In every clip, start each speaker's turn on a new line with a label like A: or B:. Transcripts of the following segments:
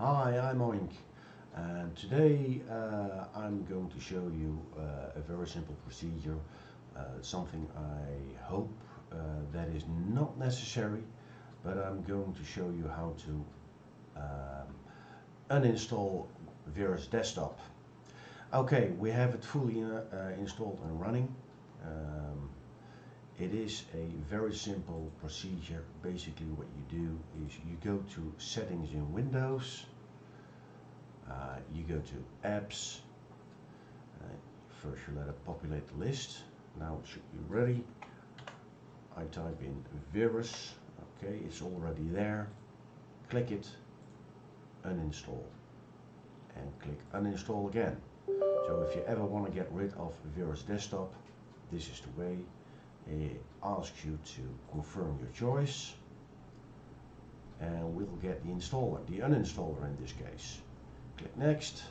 A: Hi, I'm Oink and today uh, I'm going to show you uh, a very simple procedure, uh, something I hope uh, that is not necessary, but I'm going to show you how to um, uninstall Verus Desktop. Okay, we have it fully uh, installed and running. Um, it is a very simple procedure. Basically what you do is you go to settings in Windows, uh, you go to apps, uh, first you let it populate the list, now it should be ready. I type in verus, okay it's already there, click it, uninstall and click uninstall again. So if you ever want to get rid of Verus Desktop, this is the way it asks you to confirm your choice and we'll get the installer, the uninstaller in this case. Click next.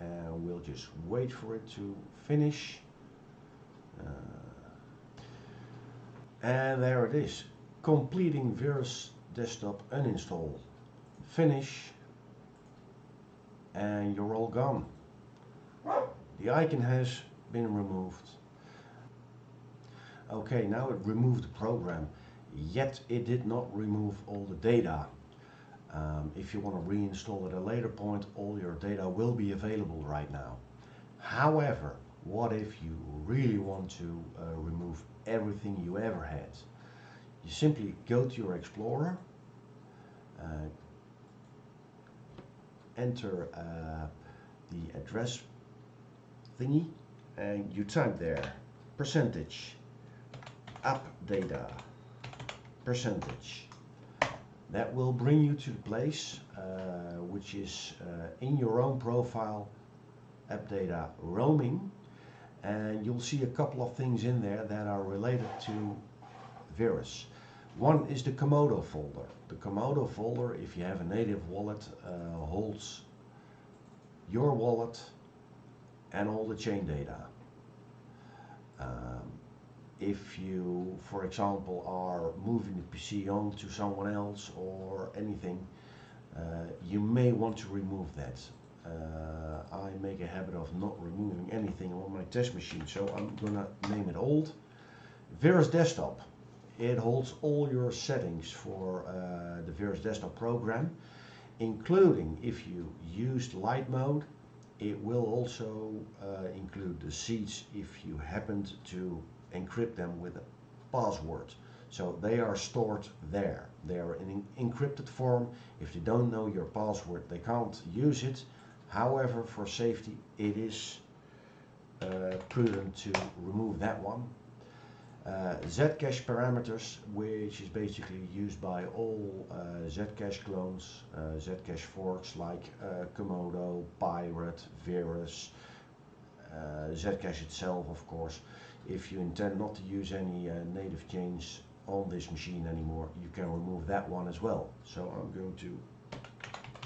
A: And we'll just wait for it to finish. Uh, and there it is. Completing Verus Desktop uninstall. Finish. And you're all gone the icon has been removed. Okay, now it removed the program, yet it did not remove all the data. Um, if you want to reinstall at a later point, all your data will be available right now. However, what if you really want to uh, remove everything you ever had? You simply go to your Explorer, uh, enter uh, the address thingy and you type there percentage app data percentage that will bring you to the place uh, which is uh, in your own profile app data roaming and you'll see a couple of things in there that are related to Verus. One is the Komodo folder. The Komodo folder, if you have a native wallet, uh, holds your wallet and all the chain data. Um, if you, for example, are moving the PC on to someone else or anything, uh, you may want to remove that. Uh, I make a habit of not removing anything on my test machine, so I'm gonna name it old. Verus Desktop. It holds all your settings for uh, the Verus Desktop program, including if you used light mode, it will also uh, include the seeds if you happened to encrypt them with a password. So they are stored there. They are in encrypted form. If they don't know your password, they can't use it. However, for safety, it is uh, prudent to remove that one uh, Zcash parameters, which is basically used by all uh, Zcash clones, uh, Zcash forks like uh, Komodo, Pirate, Verus, uh, Zcash itself of course. If you intend not to use any uh, native chains on this machine anymore, you can remove that one as well. So I'm going to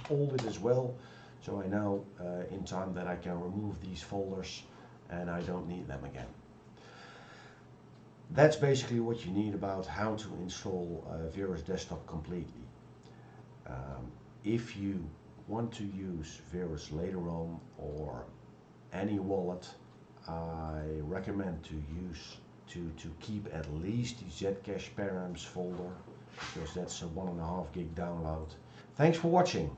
A: hold it as well, so I know in time that I can remove these folders and I don't need them again that's basically what you need about how to install uh, Verus Desktop completely. Um, if you want to use Verus later on or any wallet, I recommend to use to, to keep at least the Zcash params folder because that's a one and a half gig download. Thanks for watching.